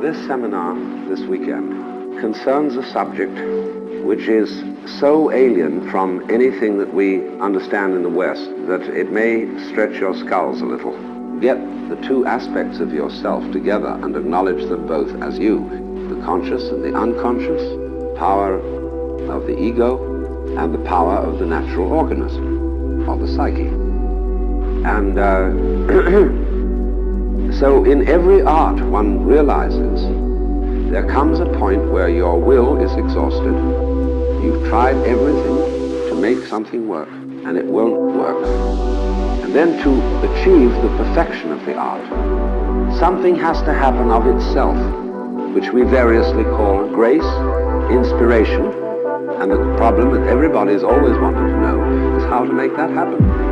this seminar this weekend concerns a subject which is so alien from anything that we understand in the West that it may stretch your skulls a little. Get the two aspects of yourself together and acknowledge them both as you, the conscious and the unconscious, power of the ego and the power of the natural organism, of the psyche. And uh, so in every art one realizes there comes a point where your will is exhausted. You've tried everything to make something work, and it won't work. And then to achieve the perfection of the art, something has to happen of itself, which we variously call grace, inspiration, and the problem that everybody's always wanted to know is how to make that happen.